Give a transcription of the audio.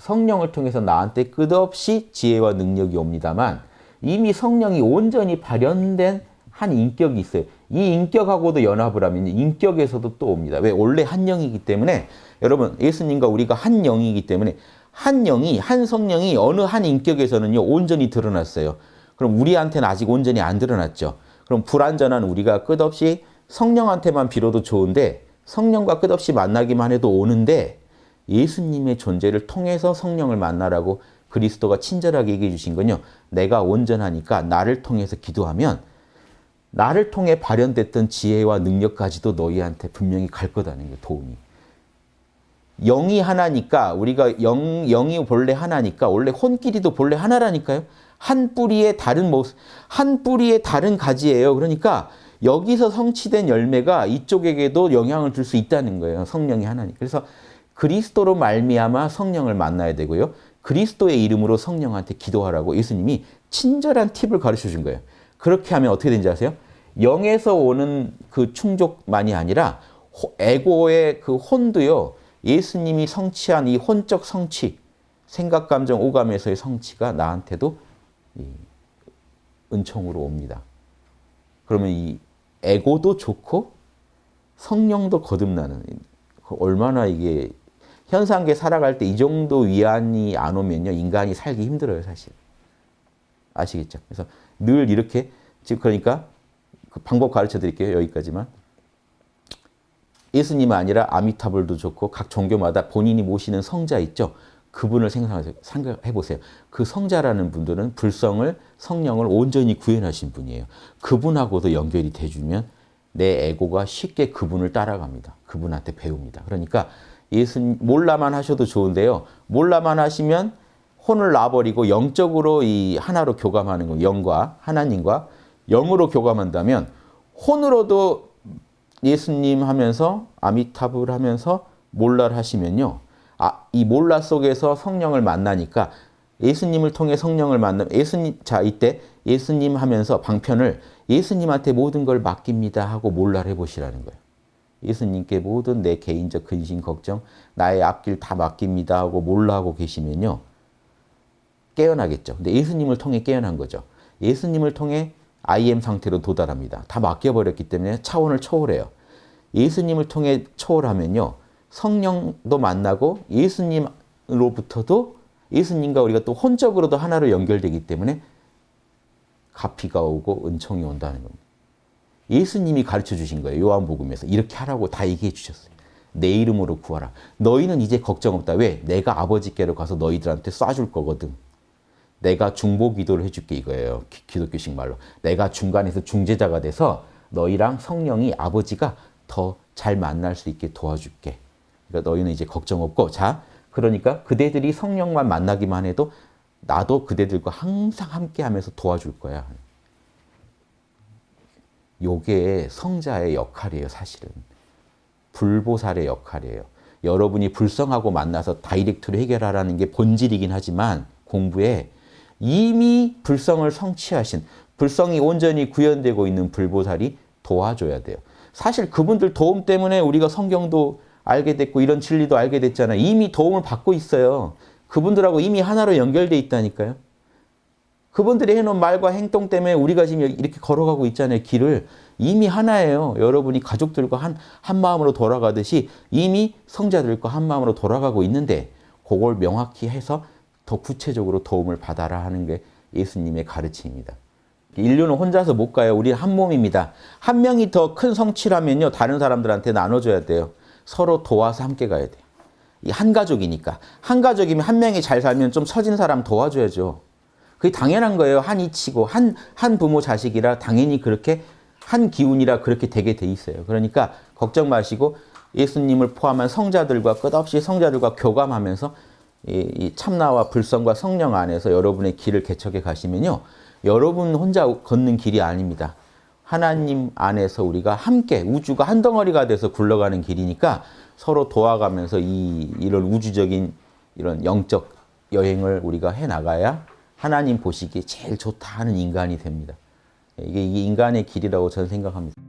성령을 통해서 나한테 끝없이 지혜와 능력이 옵니다만 이미 성령이 온전히 발현된 한 인격이 있어요. 이 인격하고도 연합을 하면 인격에서도 또 옵니다. 왜? 원래 한 영이기 때문에 여러분 예수님과 우리가 한 영이기 때문에 한 영이 한 성령이 어느 한 인격에서는요 온전히 드러났어요. 그럼 우리한테는 아직 온전히 안 드러났죠. 그럼 불완전한 우리가 끝없이 성령한테만 빌어도 좋은데 성령과 끝없이 만나기만 해도 오는데 예수님의 존재를 통해서 성령을 만나라고 그리스도가 친절하게 얘기해 주신 건요. 내가 온전하니까 나를 통해서 기도하면 나를 통해 발현됐던 지혜와 능력까지도 너희한테 분명히 갈 거다는 게 도움이. 영이 하나니까 우리가 영, 영이 본래 하나니까 원래 혼끼리도 본래 하나라니까요. 한 뿌리의 다른 모습, 한 뿌리의 다른 가지예요. 그러니까 여기서 성취된 열매가 이쪽에게도 영향을 줄 수 있다는 거예요. 성령이 하나니. 그래서 그리스도로 말미암아 성령을 만나야 되고요. 그리스도의 이름으로 성령한테 기도하라고 예수님이 친절한 팁을 가르쳐 준 거예요. 그렇게 하면 어떻게 되는지 아세요? 영에서 오는 그 충족만이 아니라 에고의 그 혼도요. 예수님이 성취한 이 혼적 성취, 생각, 감정, 오감에서의 성취가 나한테도 은총으로 옵니다. 그러면 이 에고도 좋고 성령도 거듭나는 얼마나 이게 현상계 살아갈 때 이 정도 위안이 안 오면요 인간이 살기 힘들어요 사실 아시겠죠? 그래서 늘 이렇게 지금 그러니까 그 방법 가르쳐 드릴게요 여기까지만 예수님 아니라 아미타불도 좋고 각 종교마다 본인이 모시는 성자 있죠. 그분을 생각하세요. 생각해 보세요. 그 성자라는 분들은 불성을 성령을 온전히 구현하신 분이에요. 그분하고도 연결이 돼 주면 내 에고가 쉽게 그분을 따라갑니다. 그분한테 배웁니다. 그러니까 예수 몰라만 하셔도 좋은데요. 몰라만 하시면 혼을 놔버리고 영적으로 이 하나로 교감하는 거, 영과 하나님과 영으로 교감한다면 혼으로도 예수님 하면서 아미타불 하면서 몰라를 하시면요. 아, 이 몰라 속에서 성령을 만나니까 예수님을 통해 성령을 만나 예수님 자 이때 예수님 하면서 방편을 예수님한테 모든 걸 맡깁니다 하고 몰라를 해보시라는 거예요. 예수님께 모든 내 개인적 근심 걱정 나의 앞길 다 맡깁니다 하고 몰라 하고 계시면요. 깨어나겠죠. 근데 예수님을 통해 깨어난 거죠. 예수님을 통해 IM 상태로 도달합니다. 다 맡겨버렸기 때문에 차원을 초월해요. 예수님을 통해 초월하면요. 성령도 만나고 예수님으로부터도 예수님과 우리가 또 혼적으로도 하나로 연결되기 때문에 가피가 오고 은총이 온다는 겁니다. 예수님이 가르쳐 주신 거예요. 요한복음에서. 이렇게 하라고 다 얘기해 주셨어요. 내 이름으로 구하라. 너희는 이제 걱정 없다. 왜? 내가 아버지께로 가서 너희들한테 쏴줄 거거든. 내가 중보 기도를 해줄게 이거예요. 기, 도교식 말로. 내가 중간에서 중재자가 돼서 너희랑 성령이 아버지가 더 잘 만날 수 있게 도와줄게. 그러니까 너희는 이제 걱정 없고 자 그러니까 그대들이 성령만 만나기만 해도 나도 그대들과 항상 함께하면서 도와줄 거야. 요게 성자의 역할이에요 사실은. 불보살의 역할이에요. 여러분이 불성하고 만나서 다이렉트로 해결하라는 게 본질이긴 하지만 공부에 이미 불성을 성취하신 불성이 온전히 구현되고 있는 불보살이 도와줘야 돼요. 사실 그분들 도움 때문에 우리가 성경도 알게 됐고 이런 진리도 알게 됐잖아요. 이미 도움을 받고 있어요. 그분들하고 이미 하나로 연결돼 있다니까요. 그분들이 해놓은 말과 행동 때문에 우리가 지금 이렇게 걸어가고 있잖아요. 길을. 이미 하나예요. 여러분이 가족들과 한, 한 마음으로 돌아가듯이 이미 성자들과 한 마음으로 돌아가고 있는데 그걸 명확히 해서 더 구체적으로 도움을 받아라 하는 게 예수님의 가르침입니다. 인류는 혼자서 못 가요. 우리는 한 몸입니다. 한 명이 더 큰 성취라면요. 다른 사람들한테 나눠줘야 돼요. 서로 도와서 함께 가야 돼요. 한 가족이니까. 한 가족이면 한 명이 잘 살면 좀 처진 사람 도와줘야죠. 그게 당연한 거예요. 한 이 치고 한, 한 부모 자식이라 당연히 그렇게 한 기운이라 그렇게 되게 돼 있어요. 그러니까 걱정 마시고 예수님을 포함한 성자들과 끝없이 성자들과 교감하면서 이 참나와 불성과 성령 안에서 여러분의 길을 개척해 가시면요. 여러분 혼자 걷는 길이 아닙니다. 하나님 안에서 우리가 함께 우주가 한 덩어리가 돼서 굴러가는 길이니까 서로 도와가면서 이, 이런 우주적인 이런 영적 여행을 우리가 해 나가야 하나님 보시기에 제일 좋다 하는 인간이 됩니다. 이게 인간의 길이라고 저는 생각합니다.